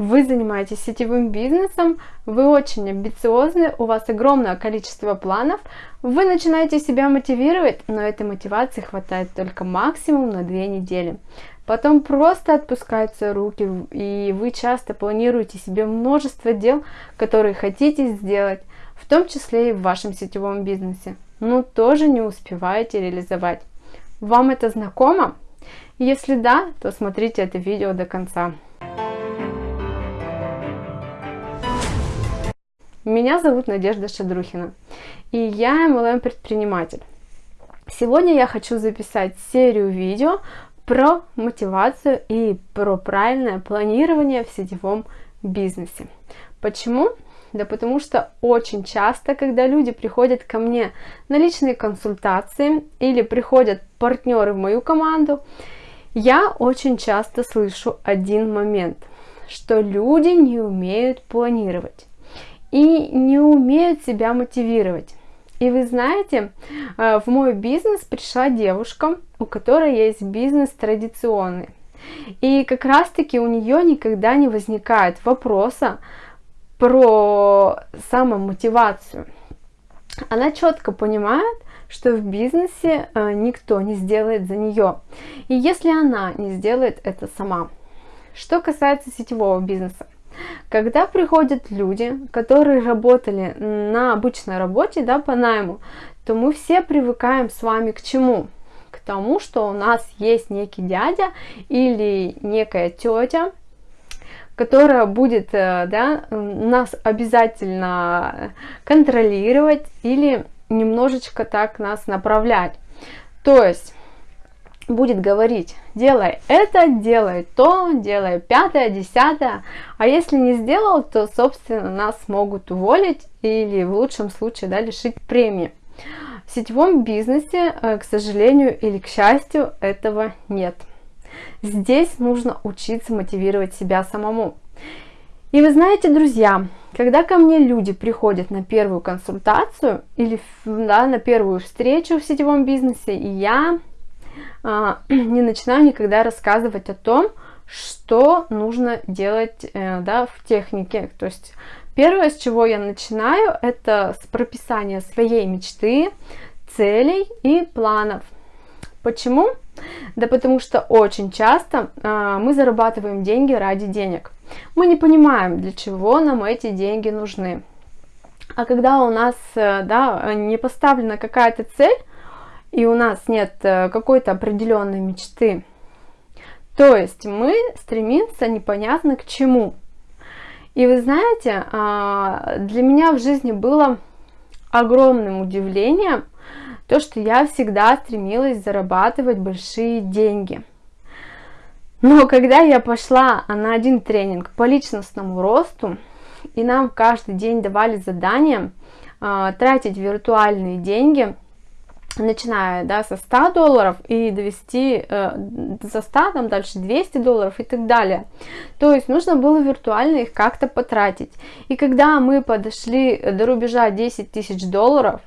вы занимаетесь сетевым бизнесом, вы очень амбициозны, у вас огромное количество планов, вы начинаете себя мотивировать, но этой мотивации хватает только максимум на две недели. Потом просто отпускаются руки, и вы часто планируете себе множество дел, которые хотите сделать, в том числе и в вашем сетевом бизнесе, но тоже не успеваете реализовать. Вам это знакомо? Если да, то смотрите это видео до конца. Меня зовут Надежда Шадрухина, и я MLM-предприниматель. Сегодня я хочу записать серию видео про мотивацию и про правильное планирование в сетевом бизнесе. Почему? Да потому что очень часто, когда люди приходят ко мне на личные консультации или приходят партнеры в мою команду, я очень часто слышу один момент, что люди не умеют планировать и не умеют себя мотивировать. И вы знаете, э, в мой бизнес пришла девушка, у которой есть бизнес традиционный. И как раз таки у нее никогда не возникает вопроса про самомотивацию. Она четко понимает, что в бизнесе э, никто не сделает за нее. И если она не сделает это сама. Что касается сетевого бизнеса, когда приходят люди, которые работали на обычной работе, да, по найму, то мы все привыкаем с вами к чему? К тому, что у нас есть некий дядя или некая тетя, которая будет э, да, нас обязательно контролировать или немножечко так нас направлять. То есть будет говорить, делай это, делай то, делай пятое, десятое, а если не сделал, то, собственно, нас могут уволить или в лучшем случае да, лишить премии. В сетевом бизнесе, э, к сожалению или к счастью, этого нет. Здесь нужно учиться мотивировать себя самому. И вы знаете, друзья, когда ко мне люди приходят на первую консультацию или да, на первую встречу в сетевом бизнесе, и я не начинаю никогда рассказывать о том, что нужно делать э, да, в технике. То есть первое, с чего я начинаю, это с прописания своей мечты, целей и планов. Почему? Да потому что очень часто э, мы зарабатываем деньги ради денег. Мы не понимаем, для чего нам эти деньги нужны. А когда у нас э, да, не поставлена какая-то цель, и у нас нет э, какой-то определенной мечты, то есть мы стремимся непонятно к чему. И вы знаете, а, для меня в жизни было огромным удивлением то, что я всегда стремилась зарабатывать большие деньги. Но когда я пошла на один тренинг по личностному росту, и нам каждый день давали задание э, тратить виртуальные деньги начиная да, со 100 долларов и довести э, за 100, там дальше 200 долларов и так далее. То есть нужно было виртуально их как-то потратить. И когда мы подошли до рубежа 10 тысяч долларов,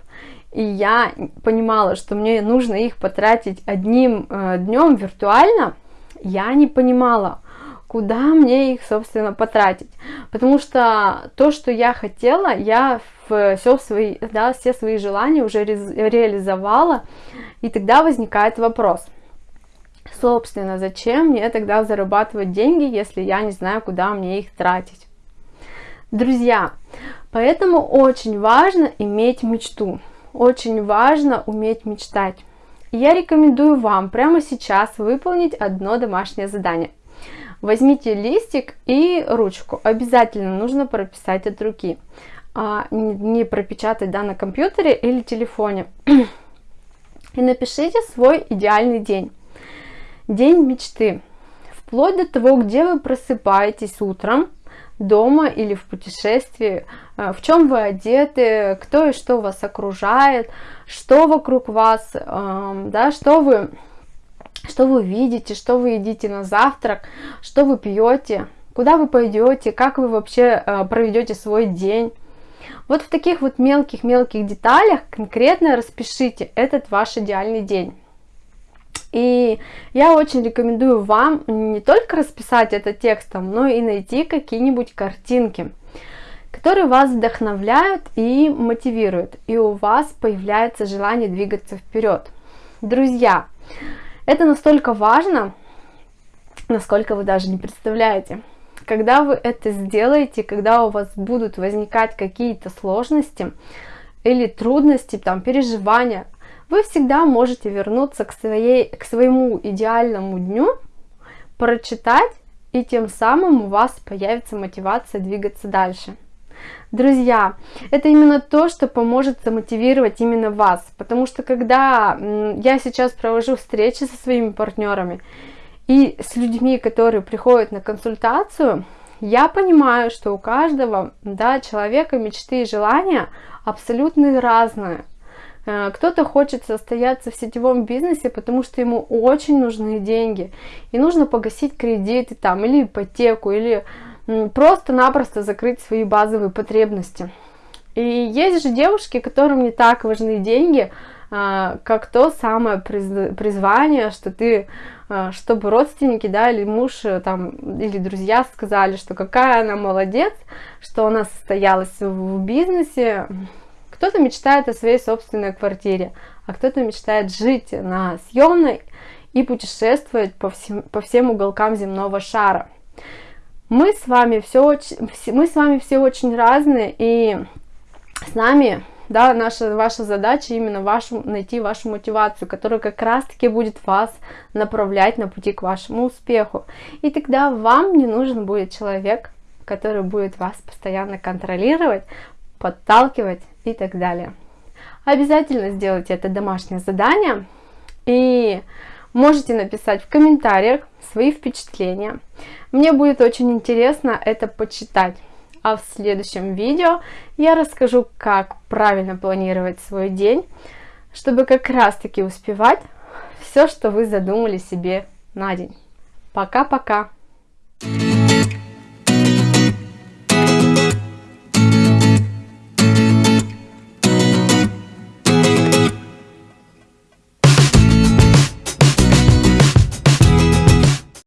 и я понимала, что мне нужно их потратить одним э, днем виртуально, я не понимала, куда мне их, собственно, потратить. Потому что то, что я хотела, я все свои, да, все свои желания уже реализовала, и тогда возникает вопрос. Собственно, зачем мне тогда зарабатывать деньги, если я не знаю, куда мне их тратить? Друзья, поэтому очень важно иметь мечту, очень важно уметь мечтать. Я рекомендую вам прямо сейчас выполнить одно домашнее задание. Возьмите листик и ручку. Обязательно нужно прописать от руки а, не пропечатать да, на компьютере или телефоне. И напишите свой идеальный день. День мечты. Вплоть до того, где вы просыпаетесь утром, дома или в путешествии, а, в чем вы одеты, кто и что вас окружает, что вокруг вас, да, что вы, что вы видите, что вы едите на завтрак, что вы пьете, куда вы пойдете, как вы вообще а, проведете свой день. Вот в таких вот мелких-мелких деталях конкретно распишите этот ваш идеальный день. И я очень рекомендую вам не только расписать это текстом, но и найти какие-нибудь картинки, которые вас вдохновляют и мотивируют, и у вас появляется желание двигаться вперед. Друзья, это настолько важно, насколько вы даже не представляете. Когда вы это сделаете, когда у вас будут возникать какие-то сложности или трудности, там, переживания, вы всегда можете вернуться к, своей, к своему идеальному дню, прочитать, и тем самым у вас появится мотивация двигаться дальше. Друзья, это именно то, что поможет замотивировать именно вас, потому что когда я сейчас провожу встречи со своими партнерами и с людьми, которые приходят на консультацию, я понимаю, что у каждого да, человека мечты и желания абсолютно разные. Э, кто-то хочет состояться в сетевом бизнесе, потому что ему очень нужны деньги. И нужно погасить кредиты там, или ипотеку, или просто-напросто закрыть свои базовые потребности. И есть же девушки, которым не так важны деньги, как то самое призвание, что ты, а, чтобы родственники, да, или муж, э, там, или друзья сказали, что какая она молодец, что она состоялась в бизнесе. Кто-то мечтает о своей собственной квартире, а кто-то мечтает жить на съемной и путешествовать по всем, по всем уголкам земного шара. Мы с вами все, мы с вами все очень разные, и с нами, да, наша, ваша задача именно вашу, найти вашу мотивацию, которая как раз-таки будет вас направлять на пути к вашему успеху. И тогда вам не нужен будет человек, который будет вас постоянно контролировать, подталкивать и так далее. Обязательно сделайте это домашнее задание и можете написать в комментариях свои впечатления. Мне будет очень интересно это почитать. А в следующем видео я расскажу, как правильно планировать свой день, чтобы как раз таки успевать все, что вы задумали себе на день. Пока-пока! Thank you